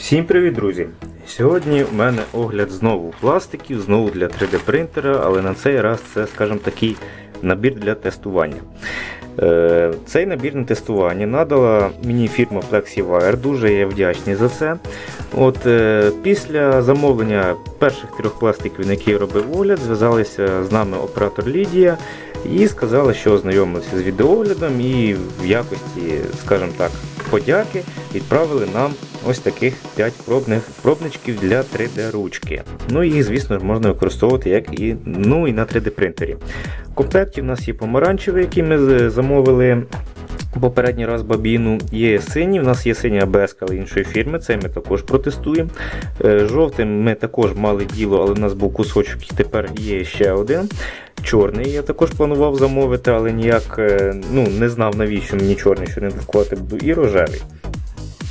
Всім привіт, друзі! Сьогодні у мене огляд знову пластиків, знову для 3D принтера, але на цей раз це, скажімо, такий набір для тестування. Е, Цей набір на тестування надала мені фірма FlexiWire, дуже я вдячний за це. От е, Після замовлення перших трьох пластиків, на які я робив огляд, зв'язалися з нами оператор Лідія і сказали, що ознайомилися з відеоглядом і в якості, скажімо так, подяки відправили нам ось таких 5 пробних пробничків для 3D ручки. Ну їх, звісно можна використовувати як і, ну, і на 3D принтері. В комплекті в нас є помаранчевий, який ми замовили. Попередній раз бабіну є синій, в нас є синя АБС, але іншої фірми, це ми також протестуємо. Е, Жовтим ми також мали діло, але в нас був кусочок і тепер є ще один. Чорний я також планував замовити, але ніяк е, ну, не знав навіщо мені чорний, що не друкувати буду, і рожевий.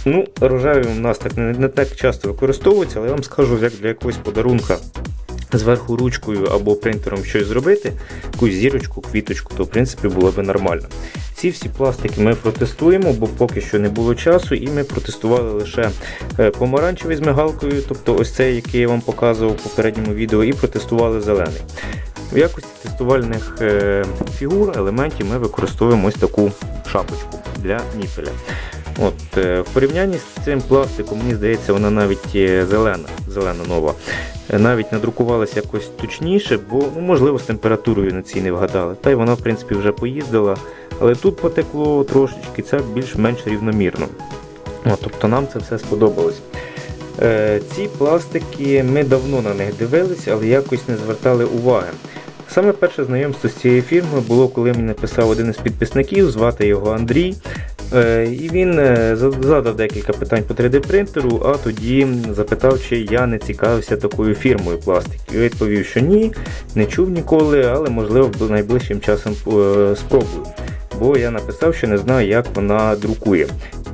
Ну, рожевий у нас так не, не так часто використовується, але я вам скажу, як для якогось подарунка зверху ручкою або принтером щось зробити, якусь зірочку, квіточку, то в принципі було би нормально. Ці всі пластики ми протестуємо, бо поки що не було часу, і ми протестували лише е, помаранчевий з мигалкою, тобто ось цей, який я вам показував в попередньому відео, і протестували зелений. В якості тестувальних е, фігур, елементів ми використовуємо ось таку шапочку для ніпеля. От, е, в порівнянні з цим пластиком, мені здається, вона навіть е, зелена, зелена нова. Навіть надрукувалася якось точніше, бо ну, можливо з температурою на цій не вгадали. Та й вона, в принципі, вже поїздила. Але тут потекло трошечки, це більш-менш рівномірно. От, тобто нам це все сподобалось. Ці пластики ми давно на них дивилися, але якось не звертали уваги. Саме перше знайомство з цією фірмою було, коли мені написав один із підписників, звати його Андрій. Е, І він е, задав декілька питань по 3D принтеру, а тоді запитав, чи я не цікавився такою фірмою пластиків. Я відповів, що ні, не чув ніколи, але можливо найближчим часом е, спробую. Бо я написав, що не знаю, як вона друкує.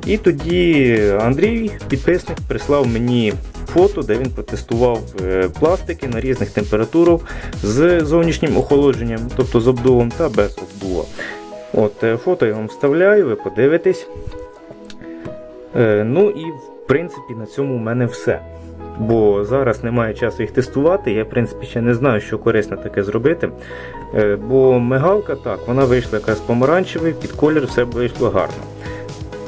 І тоді Андрій, підписник, прислав мені фото, де він протестував е, пластики на різних температурах з зовнішнім охолодженням, тобто з обдувом та без обдува. От, е, фото я вам вставляю, ви подивитесь. Е, Ну і в принципі на цьому в мене все. Бо зараз немає часу їх тестувати. Я, в принципі, ще не знаю, що корисно таке зробити. Бо мигалка так, вона вийшла якась помаранчевий, під колір все вийшло гарно.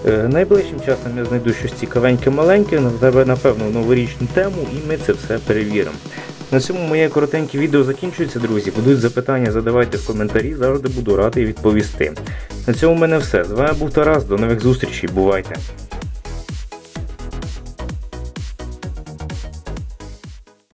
Е, Найближчим часом я знайду щось цікавеньке маленьке, напевно, новорічну тему, і ми це все перевіримо. На цьому моє коротеньке відео закінчується, друзі. Будуть запитання, задавайте в коментарі, завжди буду радий відповісти. На цьому в мене все. З вами був Тарас, до нових зустрічей, бувайте!